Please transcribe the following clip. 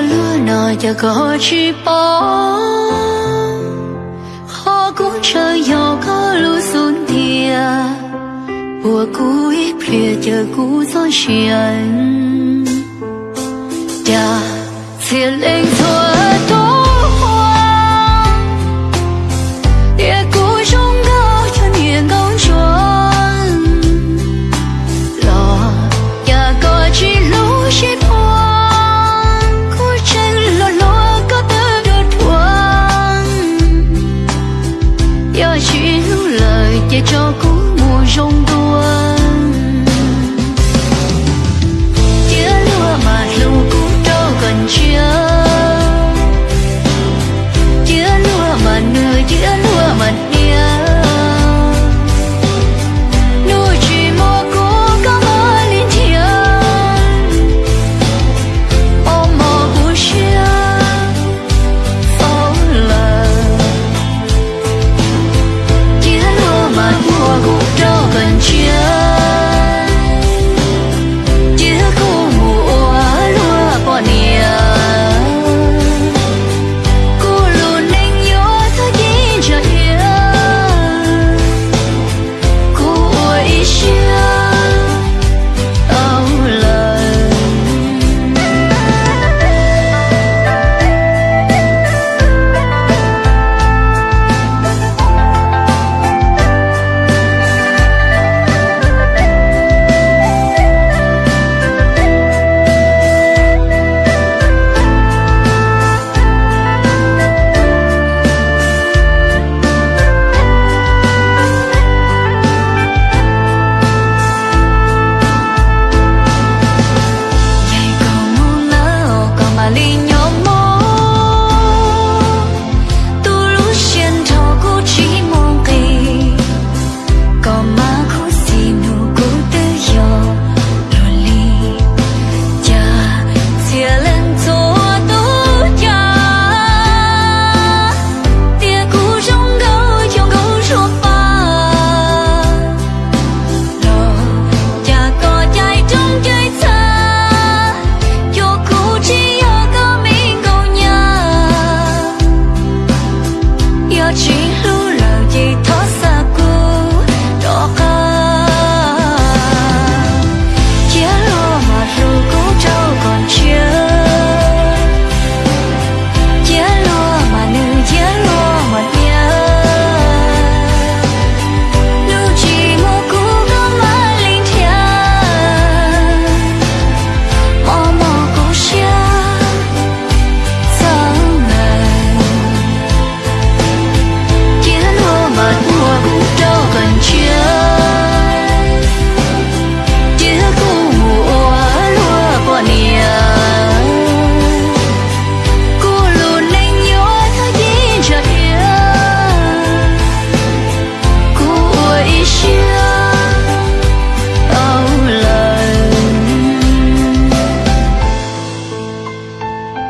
lúa nọ giờ có chi bó. Khó cũng chơi gió có lúa xuống thìa. Bùa cú ít phía chờ cú gió xiên cha thiên lên thôi. về cho cú mùa rung